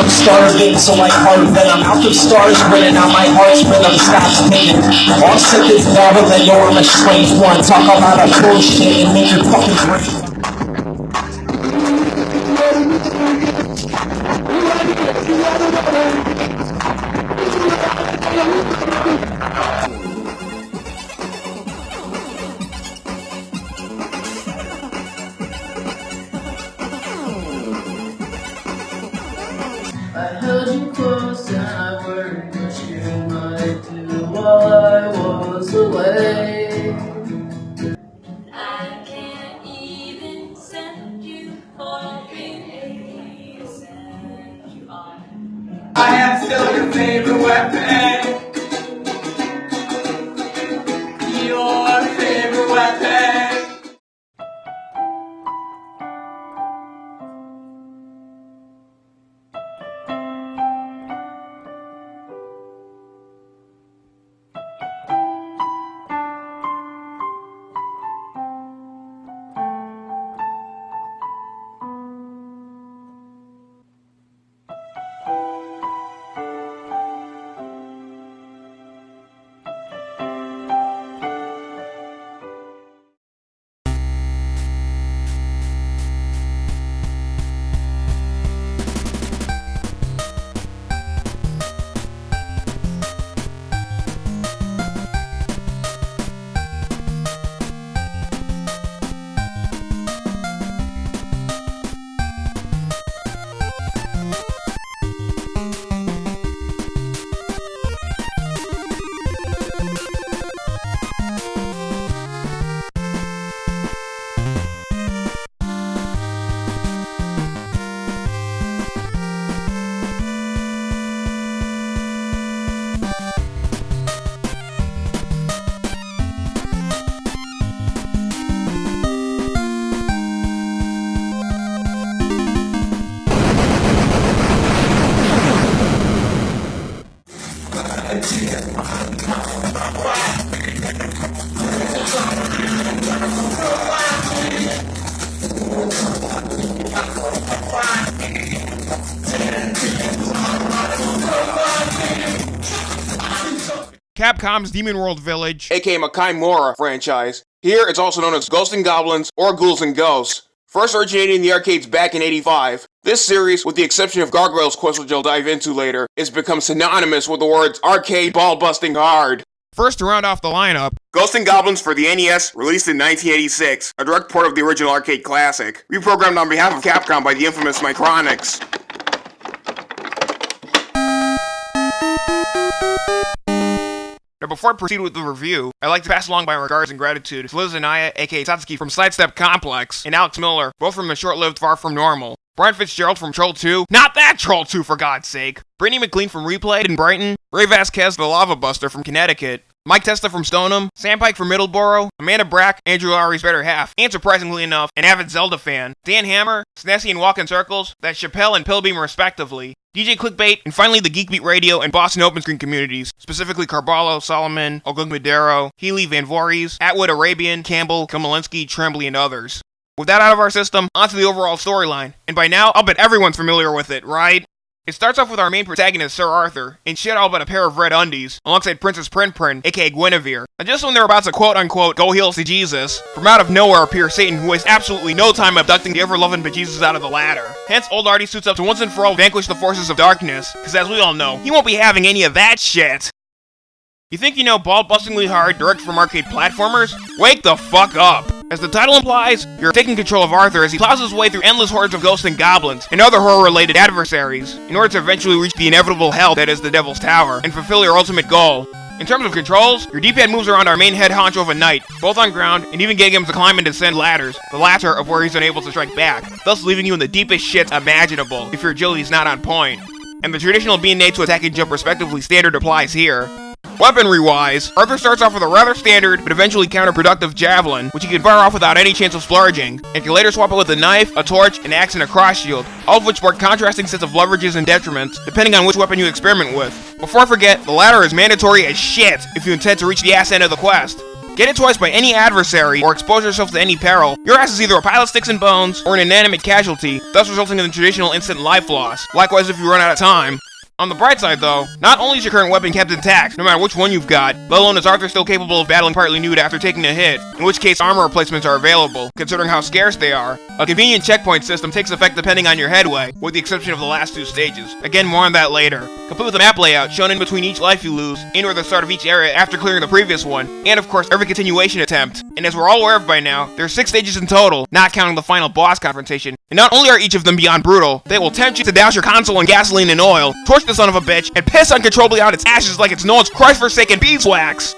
I'm starving, so like hard venom. Out the stars grinning, out my heart's rhythm stops painting. All sick is battle, and you're a strange one. Talk about a bullshit and make your fucking brain. Capcom's Demon World Village. aka Makaimura franchise. Here, it's also known as Ghosts and Goblins or Ghouls and Ghosts. First originating in the arcades back in 85, this series, with the exception of Gargoyle's Quest which I'll dive into later, has become synonymous with the words arcade ball busting hard. First to round off the lineup, Ghosts and Goblins for the NES, released in 1986, a direct port of the original arcade classic, reprogrammed on behalf of Capcom by the infamous Micronics. Before I proceed with the review, I'd like to pass along my regards and gratitude to Liz Anaya, aka Satsuki from Sidestep Complex, and Alex Miller, both from the short-lived Far From Normal. Brian Fitzgerald from Troll 2, not that Troll 2 for God's sake! Brittany McLean from Replay in Brighton, Ray Vasquez, the Lava Buster from Connecticut, Mike Testa from Stoneham, Sam Pike from Middleborough, Amanda Brack, Andrew Lowry's better half, and surprisingly enough, an avid Zelda fan, Dan Hammer, Snessy and Walk in Circles, that Chappelle and Pillbeam respectively, DJ Clickbait, and finally the Geekbeat Radio and Boston Open Screen communities, specifically Carballo, Solomon, Ogug Madero, Healy, Van Voorhees, Atwood Arabian, Campbell, Komolinsky, Tremblay, and others. With that out of our system, onto the overall storyline, and by now, I'll bet everyone's familiar with it, right? It starts off with our main protagonist, Sir Arthur, in shit all but a pair of red undies, alongside Princess Prin Prin, aka Guinevere. And just when they're about to quote unquote go heels to Jesus, from out of nowhere appears Satan, who wastes absolutely no time abducting the ever loving bejesus out of the ladder. Hence, old Artie suits up to once and for all vanquish the forces of darkness, because as we all know, he won't be having any of that shit. You think you know ball bustingly hard direct from arcade platformers? Wake the fuck up! As the title implies, you're taking control of Arthur as he plows his way through endless hordes of ghosts and goblins and other horror-related adversaries in order to eventually reach the inevitable hell that is the Devil's Tower and fulfill your ultimate goal. In terms of controls, your D-pad moves around our main head honcho of a knight, both on ground, and even getting him to climb and descend ladders, the latter of where he's unable to strike back, thus leaving you in the deepest shit imaginable if your agility's not on point. And the traditional B and A to attack and jump respectively standard applies here. Weaponry-wise, Arthur starts off with a rather standard, but eventually counterproductive javelin, which he can fire off without any chance of splurging, and can later swap it with a knife, a torch, an axe, and a cross shield, all of which spark contrasting sets of leverages and detriments, depending on which weapon you experiment with. Before I forget, the latter is mandatory as shit if you intend to reach the ass end of the quest. Get it twice by any adversary or expose yourself to any peril, your ass is either a pile of sticks and bones or an inanimate casualty, thus resulting in the traditional instant life loss. Likewise if you run out of time. On the bright side, though, not only is your current weapon kept intact, no matter which one you've got, let alone is Arthur still capable of battling partly nude after taking a hit, in which case armor replacements are available, considering how scarce they are. A convenient checkpoint system takes effect depending on your headway, with the exception of the last two stages. Again, more on that later. Complete with a map layout shown in between each life you lose, and or the start of each area after clearing the previous one, and of course every continuation attempt. And as we're all aware of by now, there are six stages in total, not counting the final boss confrontation. And not only are each of them beyond brutal, they will tempt you to douse your console in gasoline and oil, torch the son of a bitch, and piss uncontrollably out its ashes like it's Noah's Christ-forsaken beeswax!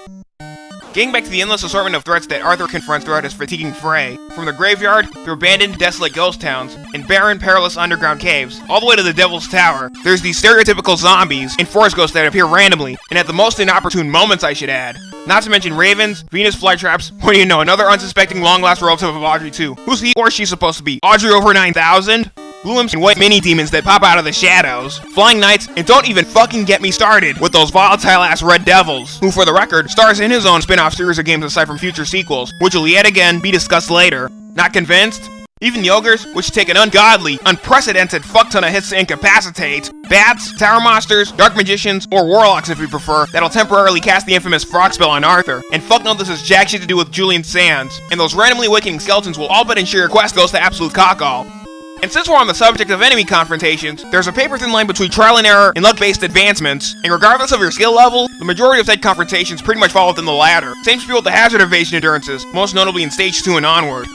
Getting back to the endless assortment of threats that Arthur confronts throughout his fatiguing fray, from the graveyard, through abandoned, desolate ghost towns, and barren, perilous underground caves, all the way to the Devil's Tower, there's these stereotypical zombies and forest ghosts that appear randomly, and at the most inopportune moments I should add. Not to mention ravens, Venus flytraps, what do you know, another unsuspecting long-lost relative of Audrey too. Who's he or she supposed to be? Audrey over 9000? Imps and white mini demons that pop out of the shadows, flying knights, and don't even fucking get me started with those volatile ass red devils, who for the record stars in his own spin-off series of games aside from future sequels, which will yet again be discussed later. Not convinced? Even the ogres, which take an ungodly, unprecedented fuckton of hits to incapacitate, bats, tower monsters, dark magicians, or warlocks if you prefer, that'll temporarily cast the infamous frog spell on Arthur. And fuck no this has jack shit to do with Julian Sands. And those randomly awakening skeletons will all but ensure your quest goes to absolute cockall. And since we're on the subject of enemy confrontations, there's a paper-thin line between trial and error and luck-based advancements, and regardless of your skill level, the majority of said confrontations pretty much fall within the latter. Same spiel with the hazard evasion endurances, most notably in Stage 2 and onward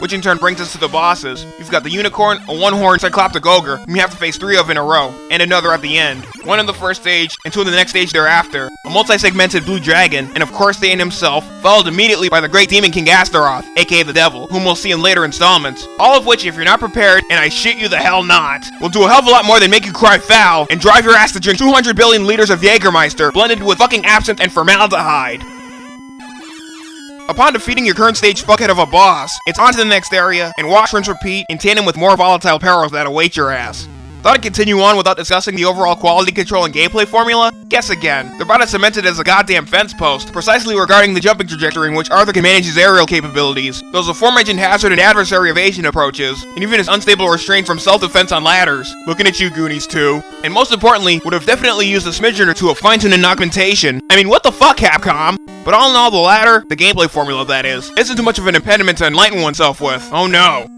which in turn brings us to the bosses. You've got the Unicorn, a one-horned Cycloptic Ogre, whom you have to face three of in a row, and another at the end. One in the first stage, and two in the next stage thereafter. A multi-segmented Blue Dragon, and of course Satan himself, followed immediately by the great demon King Astaroth, aka the Devil, whom we'll see in later installments. All of which, if you're not prepared, and I shit you the hell not, will do a hell of a lot more than make you cry foul, and drive your ass to drink 200 billion liters of Jägermeister, blended with fucking absinthe and formaldehyde. Upon defeating your current stage fuckhead of a boss, it's on to the next area, and watch, rinse, repeat, in tandem with more volatile perils that await your ass. Thought I'd continue on without discussing the overall quality control and gameplay formula? Guess again. They're about as cemented as a goddamn fence post, precisely regarding the jumping trajectory in which Arthur can manage his aerial capabilities, those aforementioned hazard and adversary evasion approaches, and even his unstable restraint from self-defense on ladders. Looking at you, Goonies, too. And most importantly, would have definitely used a smidgen or two of fine-tuned augmentation. I mean, what the fuck, Capcom? But all in all, the latter, the gameplay formula that is, isn't too much of an impediment to enlighten oneself with. Oh no.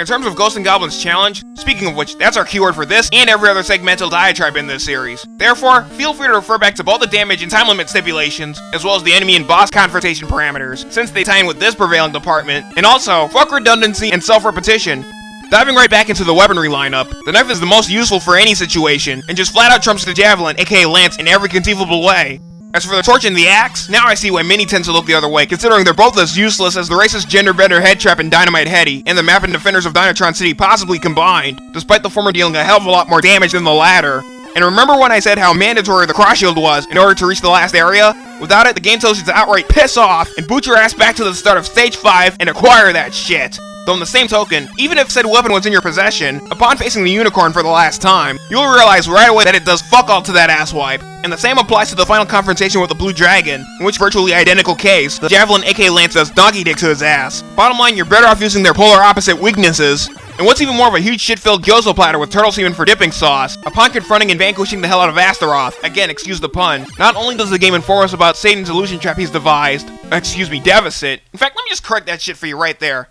In terms of Ghosts and Goblins Challenge, speaking of which, that's our keyword for this and every other segmental diatribe in this series. Therefore, feel free to refer back to both the damage and time limit stipulations, as well as the enemy and boss confrontation parameters, since they tie in with this prevailing department, and also, fuck redundancy and self-repetition. Diving right back into the weaponry lineup, the knife is the most useful for any situation, and just flat out trumps the javelin, aka lance, in every conceivable way. As for the torch and the axe, now I see why many tend to look the other way, considering they're both as useless as the racist gender bender head trap and Dynamite Headdy, and the map and defenders of Dynatron City possibly combined, despite the former dealing a hell of a lot more damage than the latter. And remember when I said how mandatory the cross shield was in order to reach the last area? Without it, the game tells you to outright piss off and boot your ass back to the start of stage 5 and acquire that shit. Though in the same token, even if said weapon was in your possession, upon facing the unicorn for the last time, you'll realize right away that it does fuck all to that asswipe. And the same applies to the final confrontation with the blue dragon, in which virtually identical case, the javelin AK Lance does donkey dick to his ass. Bottom line, you're better off using their polar opposite weaknesses, and what's even more of a huge shit-filled gyoza platter with turtle semen for dipping sauce, upon confronting and vanquishing the hell out of Astaroth, again, excuse the pun, not only does the game inform us about Satan's illusion trap he's devised, excuse me, Deficit, in fact, let me just correct that shit for you right there.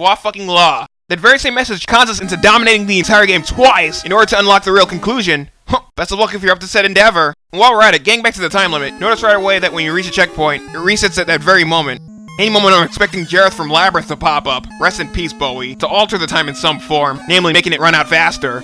Foi fucking law. That very same message cons us into dominating the entire game twice in order to unlock the real conclusion. Best of luck if you're up to said endeavor. And while we're at it, getting back to the time limit, notice right away that when you reach a checkpoint, it resets at that very moment. Any moment I'm expecting Jareth from Labyrinth to pop up, rest in peace Bowie, to alter the time in some form, namely making it run out faster.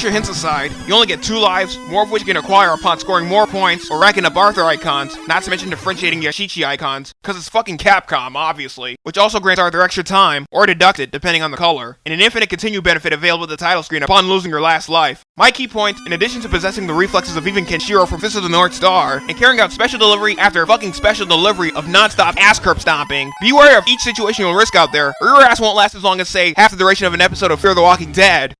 Extra hints aside, you only get two lives, more of which you can acquire upon scoring more points or racking up Arthur icons, not to mention differentiating Yashichi icons, cause it's fucking Capcom, obviously, which also grants Arthur extra time, or deduct it depending on the color, and an infinite continue benefit available at the title screen upon losing your last life. My key point, in addition to possessing the reflexes of even Kenshiro from Fist of the North Star, and carrying out special delivery after fucking special delivery of non-stop ass curb stomping, beware of each situation you'll risk out there, or your ass won't last as long as, say, half the duration of an episode of Fear the Walking Dead.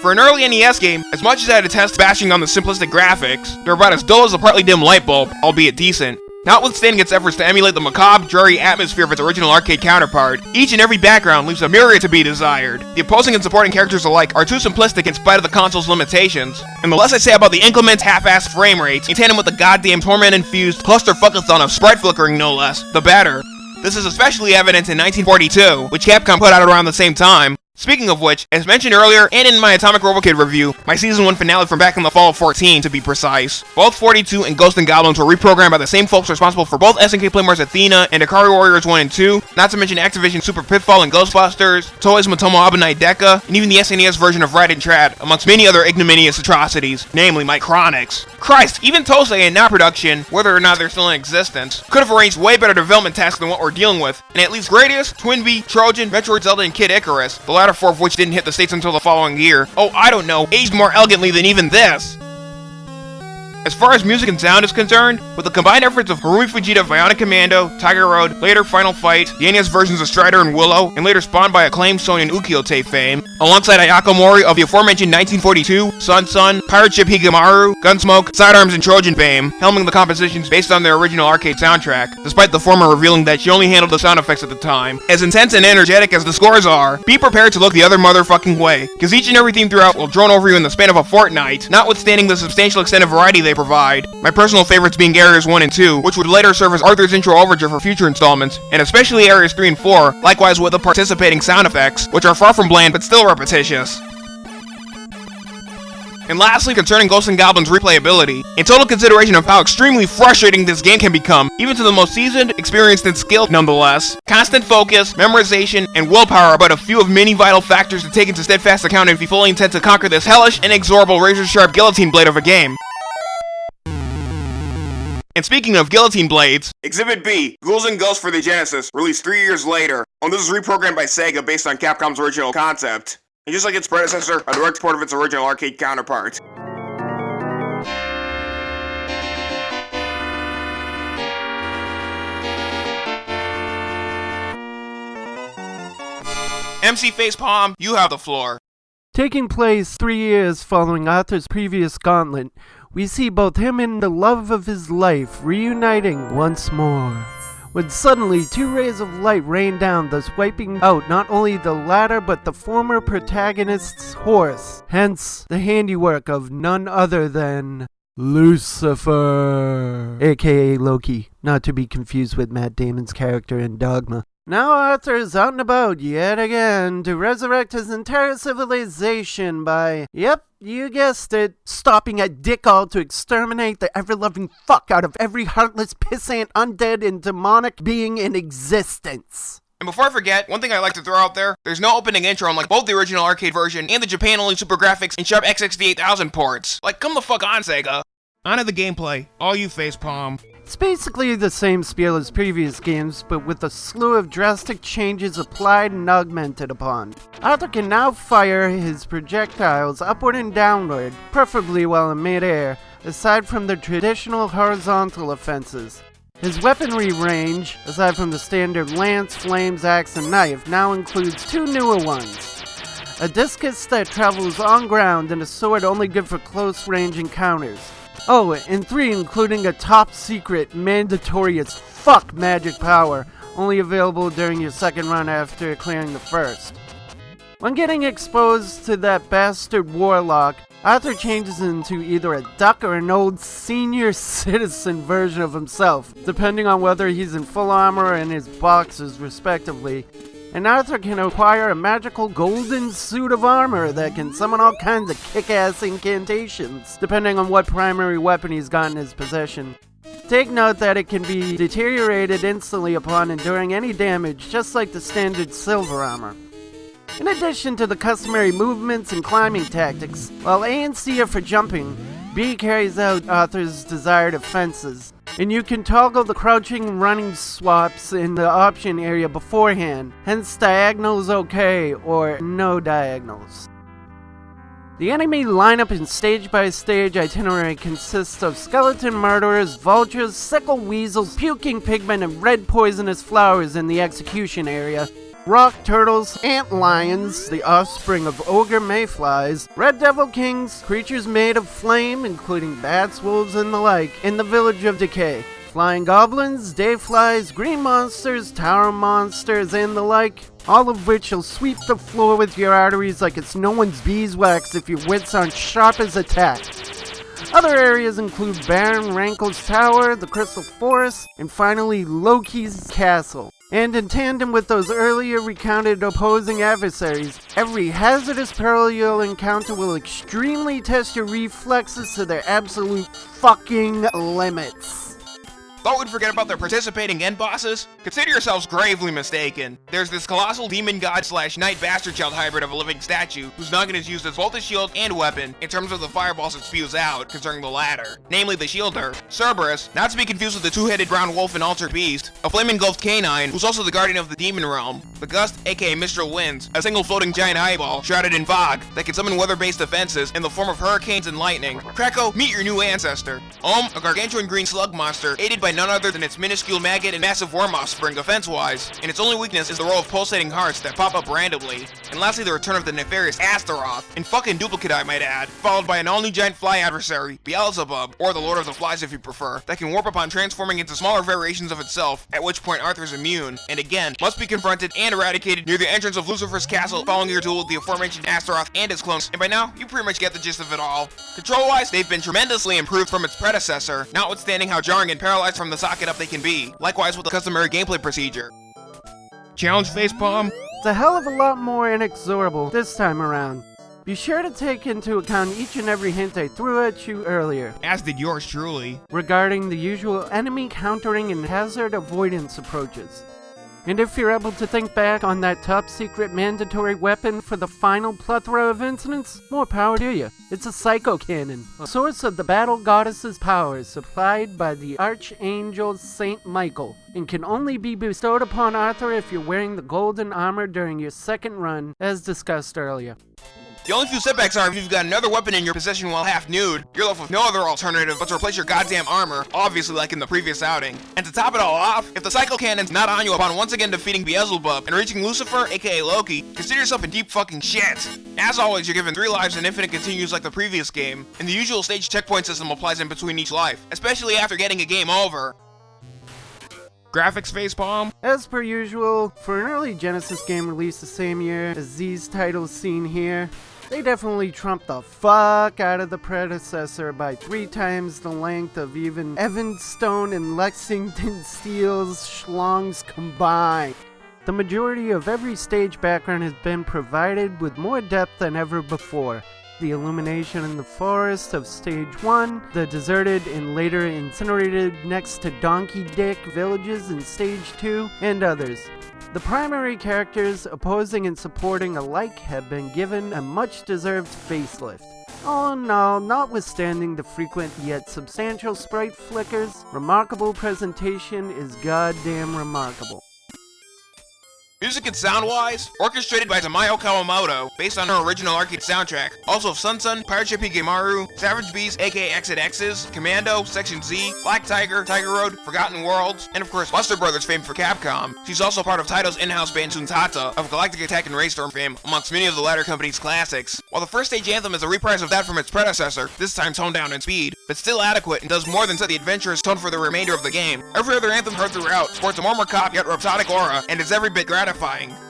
For an early NES game, as much as I detest bashing on the simplistic graphics, they're about as dull as a partly dim light bulb, albeit decent. Notwithstanding its efforts to emulate the macabre, dreary atmosphere of its original arcade counterpart, each and every background leaves a myriad to be desired. The opposing and supporting characters alike are too simplistic in spite of the console's limitations, and the less I say about the inclement half-assed frame rates, in tandem with the goddamn torment-infused clusterfuckathon of sprite flickering no less, the better. This is especially evident in 1942, which Capcom put out around the same time, Speaking of which, as mentioned earlier and in my Atomic Robokid review, my season 1 finale from back in the fall of 14 to be precise, both 42 and Ghost and Goblins were reprogrammed by the same folks responsible for both SNK Playmore's Athena and Ikari Warriors 1 and 2, not to mention Activision Super Pitfall and Ghostbusters, Toei's Mottomo Abunai Deka, and even the SNES version of Rad and Trad, amongst many other ignominious atrocities, namely Micronics. Christ, even Tosei in now production, whether or not they're still in existence, could have arranged way better development tasks than what we're dealing with, and at least Gradius, Twinbee, Trojan, Metroid Zelda, and Kid Icarus, the latter four of which didn't hit the States until the following year. Oh, I don't know, aged more elegantly than even this! As far as music and sound is concerned, with the combined efforts of Harumi Fujita Bionic Commando, Tiger Road, later Final Fight, the NES versions of Strider and Willow, and later spawned by acclaimed Sony and Ukiyo-e fame, alongside Ayako Mori of the aforementioned 1942, SonSon, Pirate Ship Higemaru, Gunsmoke, Sidearms, and Trojan fame, helming the compositions based on their original arcade soundtrack, despite the former revealing that she only handled the sound effects at the time. As intense and energetic as the scores are, be prepared to look the other motherfucking way, cause each and every theme throughout will drone over you in the span of a fortnight, notwithstanding the substantial extent of variety they provide. My personal favorites being Areas 1 and 2, which would later serve as Arthur's intro overture for future installments, and especially Areas 3 and 4, likewise with the participating sound effects, which are far from bland but still repetitious. And lastly, concerning Ghosts and Goblins replayability, in total consideration of how extremely frustrating this game can become, even to the most seasoned, experienced, and skilled nonetheless, constant focus, memorization, and willpower are but a few of many vital factors to take into steadfast account if you fully intend to conquer this hellish, inexorable, razor-sharp guillotine blade of a game. And speaking of guillotine blades, Exhibit B, Ghouls and Ghosts for the Genesis, released three years later. And this is reprogrammed by Sega based on Capcom's original concept. And just like its predecessor, a direct port of its original arcade counterpart. MC Facepalm, you have the floor. Taking place three years following Arthur's previous gauntlet, we see both him and the love of his life reuniting once more. When suddenly two rays of light rain down, thus wiping out not only the latter but the former protagonist's horse, hence the handiwork of none other than Lucifer, aka Loki, not to be confused with Matt Damon's character in Dogma. Now Arthur is out and about yet again to resurrect his entire civilization by, yep, you guessed it, stopping at Dickall to exterminate the ever-loving fuck out of every heartless, pissant, undead, and demonic being in existence. And before I forget, one thing I'd like to throw out there, there's no opening intro unlike both the original arcade version and the Japan-only SuperGrafx and Sharp X68000 ports. Like, come the fuck on, Sega. On to the gameplay, all you facepalm. It's basically the same spiel as previous games, but with a slew of drastic changes applied and augmented upon. Arthur can now fire his projectiles upward and downward, preferably while in midair, aside from the traditional horizontal offenses. His weaponry range, aside from the standard lance, flames, axe, and knife, now includes two newer ones. A discus that travels on ground and a sword only good for close range encounters. Oh, and three including a top secret, mandatory as fuck magic power, only available during your second run after clearing the first. When getting exposed to that bastard warlock, Arthur changes into either a duck or an old senior citizen version of himself, depending on whether he's in full armor or in his boxes, respectively. And Arthur can acquire a magical golden suit of armor that can summon all kinds of kick-ass incantations, depending on what primary weapon he's got in his possession. Take note that it can be deteriorated instantly upon enduring any damage, just like the standard silver armor. In addition to the customary movements and climbing tactics, while A and C are for jumping, B carries out Arthur's desired offenses. And you can toggle the crouching and running swaps in the option area beforehand, hence diagonals okay or no diagonals. The enemy lineup in stage by stage itinerary consists of skeleton murderers, vultures, sickle weasels, puking pigmen, and red poisonous flowers in the execution area. Rock turtles, ant lions, the offspring of ogre mayflies, red devil kings, creatures made of flame, including bats, wolves, and the like, in the village of decay. Flying goblins, dayflies, green monsters, tower monsters, and the like, all of which will sweep the floor with your arteries like it's no one's beeswax if your wits aren't sharp as a tack. Other areas include Baron Rankle's Tower, the Crystal Forest, and finally Loki's Castle. And in tandem with those earlier recounted opposing adversaries, every hazardous peril you'll encounter will extremely test your reflexes to their absolute fucking limits. Thought we'd forget about their participating end bosses? Consider yourselves gravely mistaken. There's this colossal demon god slash knight bastard child hybrid of a living statue, whose noggin is used as both a shield and weapon in terms of the fireballs it spews out concerning the latter, namely the shielder, Cerberus, not to be confused with the two-headed brown wolf and altered beast, a flame-engulfed canine who's also the guardian of the demon realm, the Gust aka Mistral Winds, a single floating giant eyeball shrouded in fog that can summon weather-based defenses in the form of hurricanes and lightning. Krakow, meet your new ancestor. Ohm, a gargantuan green slug monster, aided by none other than its minuscule maggot and massive worm offspring offense-wise, and its only weakness is the row of pulsating hearts that pop up randomly. And lastly, the return of the nefarious Astaroth, in fucking duplicate I might add, followed by an all-new giant fly adversary, Beelzebub, or the Lord of the Flies if you prefer, that can warp upon transforming into smaller variations of itself, at which point Arthur's immune, and again, must be confronted and eradicated near the entrance of Lucifer's castle following your duel with the aforementioned Astaroth and its clones, and by now, you pretty much get the gist of it all. Control-wise, they've been tremendously improved from its predecessor, notwithstanding how jarring and paralyzed from the socket up they can be, likewise with the customary gameplay procedure. Challenge facepalm? It's a hell of a lot more inexorable this time around. Be sure to take into account each and every hint I threw at you earlier As did yours truly. regarding the usual enemy countering and hazard avoidance approaches. And if you're able to think back on that top secret mandatory weapon for the final plethora of incidents, more power to you. It's a psycho cannon, a source of the battle goddess's powers supplied by the archangel Saint Michael, and can only be bestowed upon Arthur if you're wearing the golden armor during your second run, as discussed earlier. The only few setbacks are if you've got another weapon in your possession while half nude, you're left with no other alternative but to replace your goddamn armor, obviously like in the previous outing. And to top it all off, if the Psycho Cannon's not on you upon once again defeating Beelzebub and reaching Lucifer, aka Loki, consider yourself in deep fucking shit. As always, you're given 3 lives and infinite continues like the previous game, and the usual stage checkpoint system applies in between each life, especially after getting a game over. Graphics facepalm? As per usual, for an early Genesis game released the same year as these titles seen here, they definitely trumped the fuck out of the predecessor by three times the length of even Evan Stone and Lexington Steel's schlongs combined. The majority of every stage background has been provided with more depth than ever before. The illumination in the forest of stage 1, the deserted and later incinerated next to Donkey Dick villages in stage 2, and others. The primary characters opposing and supporting alike have been given a much deserved facelift. All in all, notwithstanding the frequent yet substantial sprite flickers, remarkable presentation is goddamn remarkable. Music and sound-wise, orchestrated by Tamayo Kawamoto, based on her original arcade soundtrack. Also of SonSon, Pirate Ship Higemaru, Savage Bees aka Exed Exes, Commando, Section Z, Black Tiger, Tiger Road, Forgotten Worlds, and of course Buster Brothers fame for Capcom. She's also part of Taito's in-house band Zuntata, of Galactic Attack and Raystorm fame, amongst many of the latter company's classics. While the first stage anthem is a reprise of that from its predecessor, this time toned down in speed, but still adequate and does more than set the adventurous tone for the remainder of the game. Every other anthem heard throughout sports a more macabre yet rhapsodic aura, and is every bit gratifying.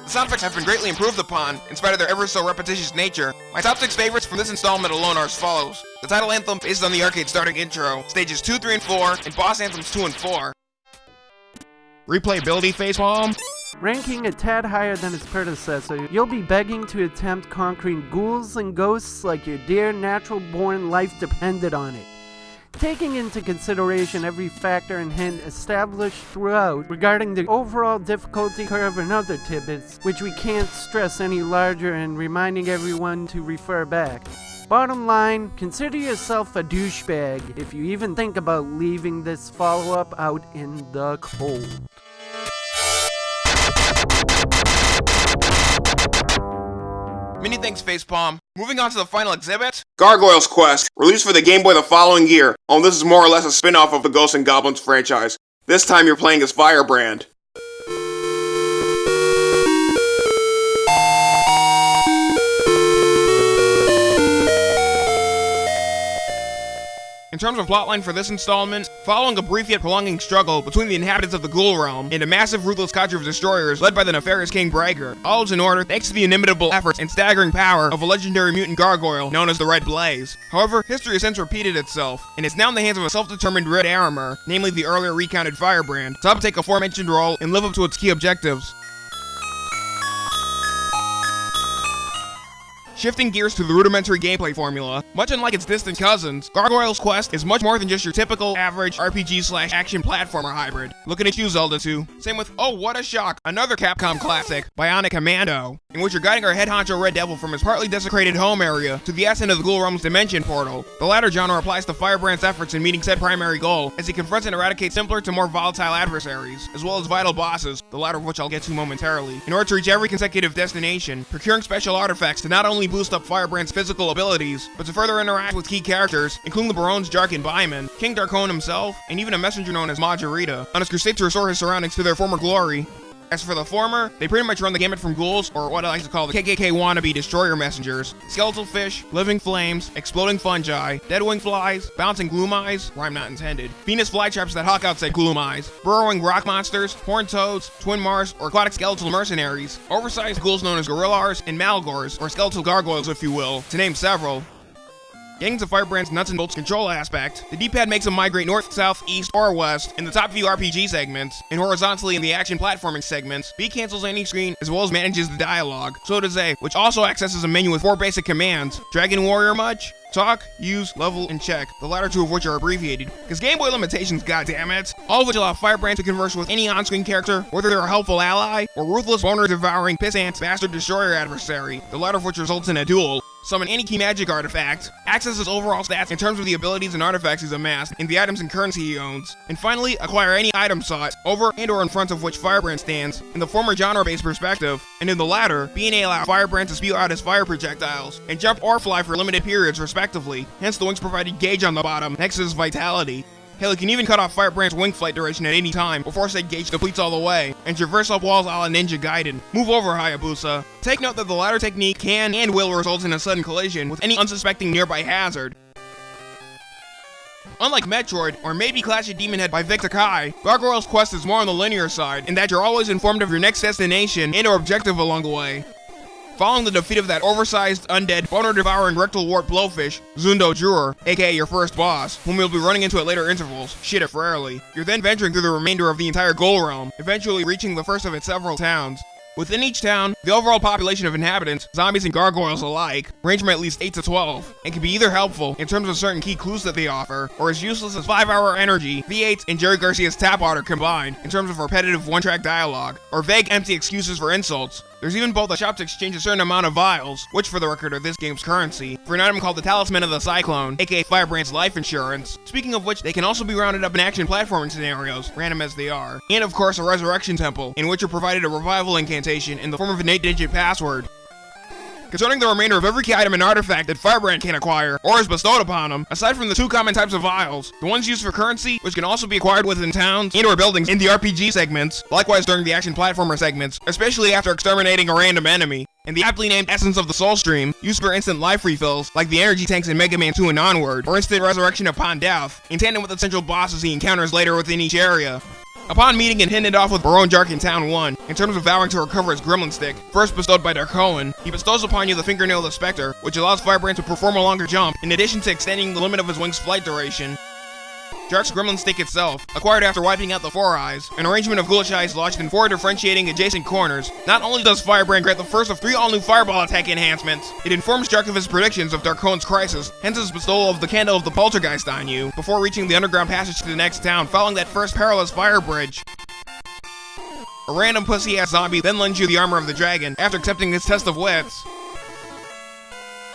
The sound effects have been greatly improved upon, in spite of their ever so repetitious nature. My top 6 favorites from this installment alone are as follows. The title anthem based on the arcade starting intro, stages 2, 3, and 4, and boss anthems 2 and 4. Replayability facepalm? Ranking a tad higher than its predecessor, you'll be begging to attempt conquering ghouls and ghosts like your dear natural born life depended on it. Taking into consideration every factor and hint established throughout regarding the overall difficulty curve and other tidbits, which we can't stress any larger and reminding everyone to refer back. Bottom line, consider yourself a douchebag if you even think about leaving this follow-up out in the cold. Many thanks, Facepalm. Moving on to the final exhibit. Gargoyle's Quest, released for the Game Boy the following year, oh this is more or less a spin-off of the Ghosts and Goblins franchise. This time you're playing as Firebrand. In terms of plotline for this installment, following a brief yet prolonging struggle between the inhabitants of the Ghoul Realm and a massive ruthless cadre of destroyers led by the nefarious King Brager, all is in order thanks to the inimitable efforts and staggering power of a legendary mutant gargoyle known as the Red Blaze. However, history has since repeated itself, and is now in the hands of a self-determined Red Arremer, namely the earlier recounted Firebrand, to uptake aforementioned role and live up to its key objectives. Shifting gears to the rudimentary gameplay formula, much unlike its distant cousins, Gargoyle's Quest is much more than just your typical average RPG slash action platformer hybrid. Looking at you, Zelda 2. Same with, oh what a shock, another Capcom classic, Bionic Commando, in which you're guiding our head honcho Red Devil from his partly desecrated home area to the ascent of the Ghoul Realm's dimension portal. The latter genre applies to Firebrand's efforts in meeting said primary goal, as he confronts and eradicates simpler to more volatile adversaries, as well as vital bosses, the latter of which I'll get to momentarily, in order to reach every consecutive destination, procuring special artifacts to not only boost up Firebrand's physical abilities, but to further interact with key characters, including the Barones Jark and Byman, King Darkoan himself, and even a messenger known as Majorita, on his crusade to restore his surroundings to their former glory. As for the former, they pretty much run the gamut from ghouls, or what I like to call the KKK wannabe destroyer messengers, skeletal fish, living flames, exploding fungi, deadwing flies, bouncing gloom eyes, rhyme not intended, Venus flytraps that hawk out said gloom eyes, burrowing rock monsters, horned toads, twin Mars, or aquatic skeletal mercenaries, oversized ghouls known as gorillars, and malgors, or skeletal gargoyles if you will, to name several. Getting to Firebrand's nuts and bolts control aspect, the D-pad makes him migrate north, south, east, or west in the top view RPG segments, and horizontally in the action platforming segments. B cancels any screen as well as manages the dialogue. So does A, which also accesses a menu with four basic commands. Dragon Warrior much? Talk, use, level, and check, the latter two of which are abbreviated. Because Game Boy limitations, goddammit! All of which allow Firebrand to converse with any on-screen character, whether they're a helpful ally, or ruthless, boner-devouring, pissant, bastard destroyer adversary, the latter of which results in a duel summon any key magic artifact, access his overall stats in terms of the abilities and artifacts he's amassed, and the items and currency he owns, and finally, acquire any item sought, over and or in front of which Firebrand stands, in the former genre-based perspective, and in the latter, being allow Firebrand to spew out his fire projectiles, and jump or fly for limited periods respectively, hence the wings provided gauge on the bottom, next to his vitality. Hell, you can even cut off Firebrand's wing flight duration at any time before said gauge depletes all the way, and traverse up walls a la Ninja Gaiden. Move over, Hayabusa. Take note that the latter technique can and will result in a sudden collision with any unsuspecting nearby hazard. Unlike Metroid, or maybe Clash of Demon Head by Vic Tokai, Gargoyle's Quest is more on the linear side, in that you're always informed of your next destination and or objective along the way. Following the defeat of that oversized, undead, boner-devouring rectal wart blowfish, Zundo Juror, aka your first boss, whom you'll be running into at later intervals, shit if rarely, you're then venturing through the remainder of the entire Ghoul Realm, eventually reaching the first of its several towns. Within each town, the overall population of inhabitants, zombies and gargoyles alike, range from at least 8 to 12, and can be either helpful in terms of certain key clues that they offer, or as useless as 5 Hour Energy, V8, and Jerry Garcia's Tap Water combined in terms of repetitive one-track dialogue, or vague empty excuses for insults, there's even both a shop to exchange a certain amount of vials, which for the record are this game's currency, for an item called the Talisman of the Cyclone, aka Firebrand's life insurance. Speaking of which, they can also be rounded up in action platforming scenarios, random as they are. And of course a Resurrection Temple, in which you're provided a revival incantation in the form of an 8-digit password. Concerning the remainder of every key item and artifact that Firebrand can acquire, or is bestowed upon him, aside from the two common types of vials, the ones used for currency, which can also be acquired within towns and or buildings in the RPG segments, likewise during the action platformer segments, especially after exterminating a random enemy, and the aptly named Essence of the Soul Stream, used for instant life refills, like the energy tanks in Mega Man 2 and onward, or instant resurrection upon death, in tandem with the central bosses he encounters later within each area. Upon meeting and hitting it off with Barone Jark in Town 1, in terms of vowing to recover his Gremlin Stick, first bestowed by Darkoan, he bestows upon you the Fingernail of the Spectre, which allows Firebrand to perform a longer jump, in addition to extending the limit of his wing's flight duration. Jark's Gremlin Stick itself, acquired after wiping out the Four Eyes, an arrangement of ghoulish eyes lodged in four differentiating adjacent corners. Not only does Firebrand grant the first of three all-new Fireball attack enhancements, it informs Jark of his predictions of Darkoan's crisis, hence his bestowal of the Candle of the Poltergeist on you, before reaching the underground passage to the next town following that first perilous fire bridge. A random pussy-ass zombie then lends you the armor of the dragon after accepting his test of wits.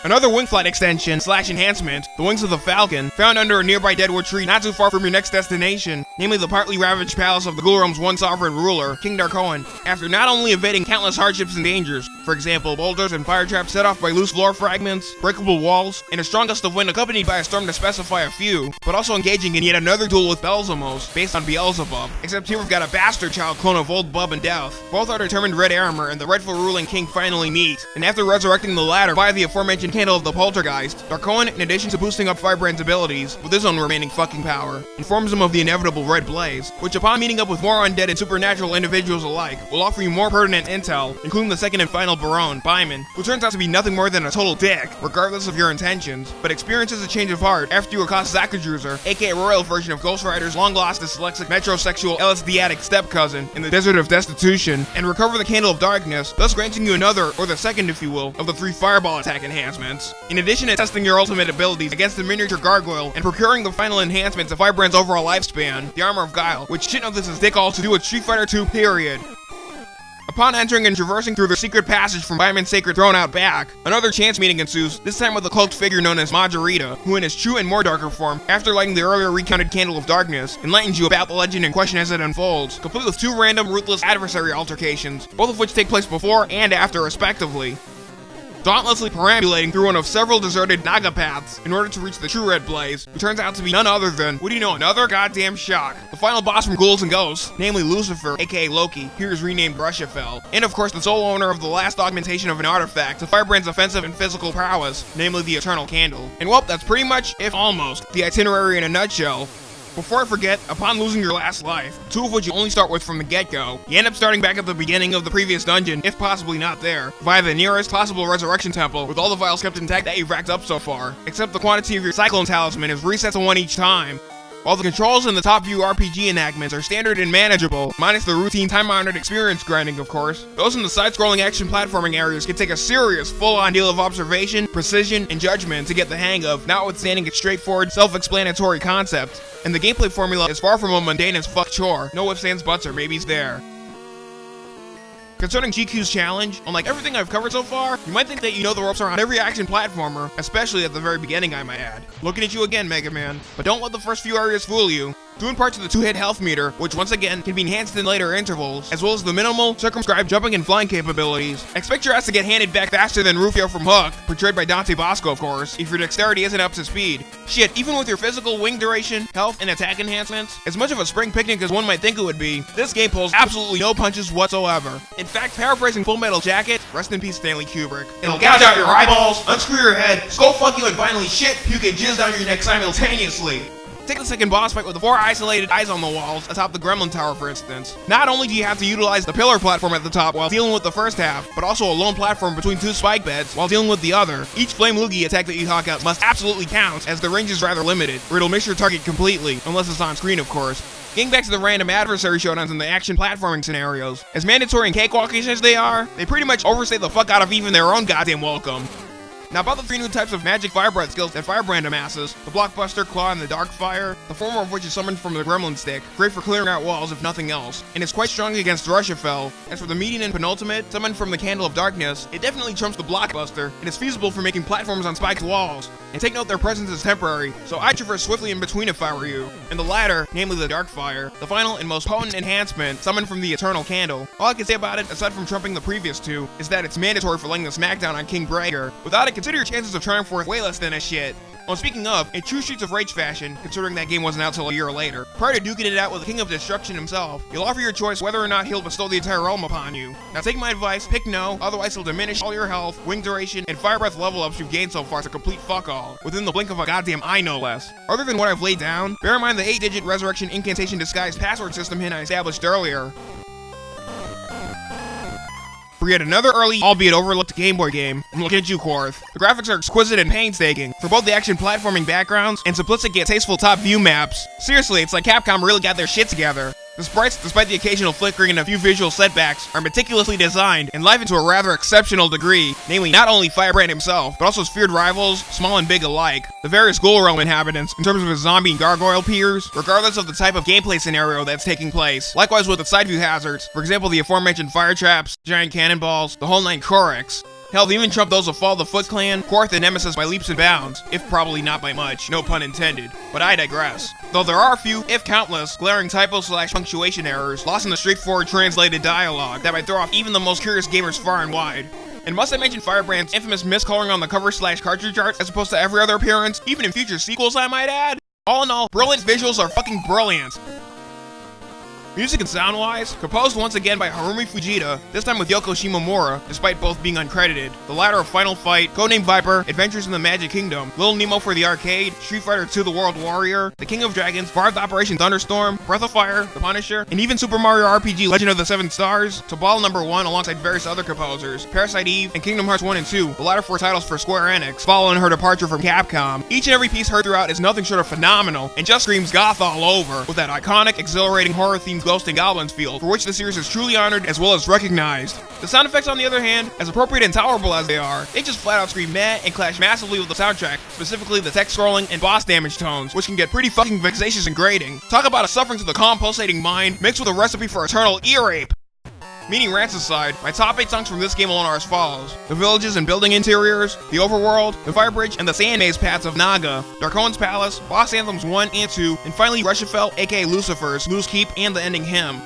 Another wing flight extension slash enhancement, the wings of the Falcon, found under a nearby deadwood tree not too far from your next destination, namely the partly ravaged palace of the Ghoul Realm's one sovereign ruler, King Darkoan. After not only evading countless hardships and dangers, for example, boulders and fire traps set off by loose floor fragments, breakable walls, and a strong gust of wind accompanied by a storm to specify a few, but also engaging in yet another duel with Belzamos, based on Beelzebub. Except here we've got a bastard child clone of old Bub and Death. Both are determined red armor, and the rightful ruling king finally meet, and after resurrecting the latter via the aforementioned Candle of the Poltergeist, Darkoan, in addition to boosting up Firebrand's abilities, with his own remaining fucking power, informs him of the inevitable Red Blaze, which upon meeting up with more undead and supernatural individuals alike, will offer you more pertinent intel, including the second and final Baron, Byman, who turns out to be nothing more than a total dick, regardless of your intentions, but experiences a change of heart after you accost Zakadruzer, aka royal version of Ghost Rider's long-lost dyslexic metrosexual LSD addict step-cousin in the Desert of Destitution, and recover the Candle of Darkness, thus granting you another, or the second if you will, of the three Fireball attack enhancements. In addition to testing your ultimate abilities against the miniature gargoyle and procuring the final enhancements of Firebrand's overall lifespan, the Armor of Guile, which shit know this is dick all to do with Street Fighter 2 period. Upon entering and traversing through the secret passage from Byman's Sacred Throne out back, another chance meeting ensues, this time with a cloaked figure known as Majorita, who in his true and more darker form, after lighting the earlier recounted Candle of Darkness, enlightens you about the legend in question as it unfolds, complete with two random, ruthless adversary altercations, both of which take place before and after respectively dauntlessly perambulating through one of several deserted Naga paths in order to reach the true Red Blaze, who turns out to be none other than, what do you know, another goddamn shock. The final boss from Ghouls and Ghosts, namely Lucifer, aka Loki, here is renamed Brushafel, and of course the sole owner of the last augmentation of an artifact to Firebrand's offensive and physical prowess, namely the Eternal Candle. And well, that's pretty much, if almost, the itinerary in a nutshell. Before I forget, upon losing your last life, two of which you only start with from the get-go, you end up starting back at the beginning of the previous dungeon, if possibly not there, via the nearest possible resurrection temple with all the vials kept intact that you've racked up so far, except the quantity of your Cyclone Talisman is reset to one each time. While the controls in the top view RPG enactments are standard and manageable, minus the routine time-honored experience grinding of course, those in the side-scrolling action platforming areas can take a serious full-on deal of observation, precision, and judgment to get the hang of, notwithstanding its straightforward, self-explanatory concept. And the gameplay formula is far from a mundane as fuck chore, no ifs, ands, buts, or maybes there. Concerning GQ's challenge, unlike everything I've covered so far, you might think that you know the ropes around every action platformer, especially at the very beginning I might add. Looking at you again, Mega Man. But don't let the first few areas fool you. Due in part to the two-hit health meter, which once again can be enhanced in later intervals, as well as the minimal, circumscribed jumping and flying capabilities, expect your ass to get handed back faster than Rufio from Hook, portrayed by Dante Basco of course, if your dexterity isn't up to speed. Shit, even with your physical wing duration, health, and attack enhancements, as much of a spring picnic as one might think it would be, this game pulls absolutely no punches whatsoever. In fact, paraphrasing Full Metal Jacket, rest in peace Stanley Kubrick, it'll gouge out your eyeballs, unscrew your head, skull fuck you, and finally shit, puke, and jizz down your neck simultaneously. Take the second boss fight with the four isolated eyes on the walls atop the Gremlin Tower, for instance. Not only do you have to utilize the pillar platform at the top while dealing with the first half, but also a lone platform between two spike beds while dealing with the other. Each Flame Loogie attack that you hawk out must absolutely count, as the range is rather limited, or it'll miss your target completely, unless it's on screen, of course. Getting back to the random adversary showdowns and the action platforming scenarios, as mandatory and cakewalkish as they are, they pretty much overstay the fuck out of even their own goddamn welcome. Now about the three new types of magic firebrand skills that Firebrand amasses, the Blockbuster, Claw, and the Dark Fire, the former of which is summoned from the Gremlin Stick, great for clearing out walls if nothing else, and is quite strong against Rushafell. As for the median and penultimate, summoned from the Candle of Darkness, it definitely trumps the Blockbuster, and is feasible for making platforms on spiked walls. And take note their presence is temporary, so I traverse swiftly in between if I were you. And the latter, namely the Dark Fire, the final and most potent enhancement, summoned from the Eternal Candle. All I can say about it, aside from trumping the previous two, is that it's mandatory for laying the smackdown on King Brager. Without it, consider your chances of triumph worth way less than a shit. Well, speaking of, in true Streets of Rage fashion, considering that game wasn't out till a year later, prior to duking it out with the King of Destruction himself, you'll offer your choice whether or not he'll bestow the entire realm upon you. Now take my advice, pick no, otherwise he'll diminish all your health, wing duration, and fire breath level ups you've gained so far to a complete fuck all, within the blink of a goddamn eye no less. Other than what I've laid down, bear in mind the 8-digit resurrection incantation disguise password system hint I established earlier. For yet another early, albeit overlooked Game Boy game. I'm looking at you, Korth. The graphics are exquisite and painstaking for both the action platforming backgrounds and simplistic yet tasteful top view maps. Seriously, it's like Capcom really got their shit together. The sprites, despite the occasional flickering and a few visual setbacks, are meticulously designed and livened to a rather exceptional degree, namely not only Firebrand himself, but also his feared rivals, small and big alike, the various Ghoul Realm inhabitants, in terms of his zombie and gargoyle peers, regardless of the type of gameplay scenario that's taking place. Likewise with the side view hazards, for example the aforementioned fire traps, giant cannonballs, the whole nine Korax, Hell, they even trumped those of Fall the Foot Clan, Korth, and Nemesis by leaps and bounds, if probably not by much, no pun intended. But I digress. Though there are a few, if countless, glaring typo slash punctuation errors lost in the straightforward translated dialogue that might throw off even the most curious gamers far and wide. And must I mention Firebrand's infamous miscoloring on the cover slash cartridge art as opposed to every other appearance, even in future sequels I might add? All in all, brilliant visuals are fucking brilliant. Music and sound-wise, composed once again by Harumi Fujita, this time with Yoko Shimomura, despite both being uncredited. The latter of Final Fight, Codename Viper, Adventures in the Magic Kingdom, Little Nemo for the arcade, Street Fighter II The World Warrior, The King of Dragons, Varth Operation Thunderstorm, Breath of Fire, The Punisher, and even Super Mario RPG Legend of the Seven Stars, to Ball Number 1 alongside various other composers, Parasite Eve, and Kingdom Hearts 1 and 2, the latter four titles for Square Enix, following her departure from Capcom. Each and every piece heard throughout is nothing short of phenomenal, and just screams goth all over, with that iconic, exhilarating horror-themed Ghost and Goblins field, for which the series is truly honored as well as recognized. The sound effects, on the other hand, as appropriate and tolerable as they are, they just flat out scream meh and clash massively with the soundtrack, specifically the text scrolling and boss damage tones, which can get pretty fucking vexatious and grating. Talk about a suffering to the calm, pulsating mind, mixed with a recipe for eternal ear rape. Meaning rants aside, my top 8 songs from this game alone are as follows. The villages and building interiors, the overworld, the fire bridge, and the sand maze paths of Naga, Darkoan's Palace, boss anthems 1 and 2, and finally Rushiefel aka Lucifer's, Moose Keep, and the ending hymn.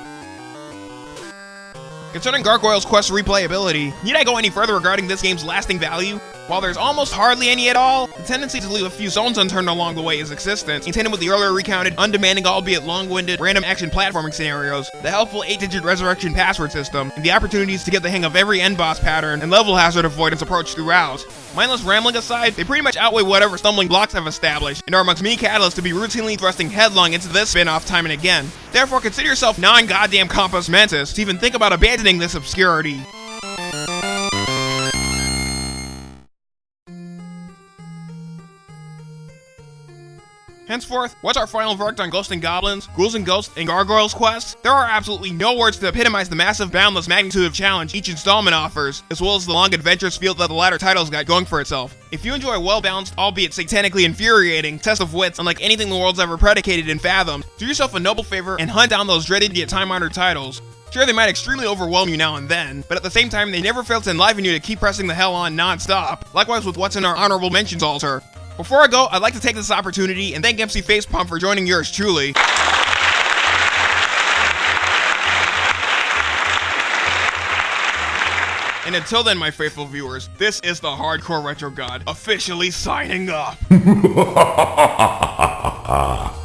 Concerning Gargoyle's quest replayability, need I go any further regarding this game's lasting value? While there's almost hardly any at all, the tendency to leave a few zones unturned along the way is existent, in tandem with the earlier recounted, undemanding albeit long-winded, random action platforming scenarios, the helpful 8-digit resurrection password system, and the opportunities to get the hang of every end boss pattern and level hazard avoidance approach throughout. Mindless rambling aside, they pretty much outweigh whatever stumbling blocks have established, and are amongst many catalysts to be routinely thrusting headlong into this spin-off time and again. Therefore, consider yourself non-goddamn compos mentis to even think about abandoning this obscurity. Henceforth, what's our final verdict on Ghosts and Goblins, Ghouls and Ghosts, and Gargoyles Quest? There are absolutely no words to epitomize the massive, boundless magnitude of challenge each installment offers, as well as the long adventurous feel that the latter title's got going for itself. If you enjoy well-balanced, albeit satanically infuriating, test of wits unlike anything the world's ever predicated and fathomed, do yourself a noble favor and hunt down those dreaded yet time-honored titles. Sure, they might extremely overwhelm you now and then, but at the same time, they never fail to enliven you to keep pressing the hell on non-stop. Likewise with what's in our honorable mentions altar. Before I go, I'd like to take this opportunity and thank MC Facepalm for joining yours truly. And until then, my faithful viewers, this is the Hardcore Retro God officially signing off.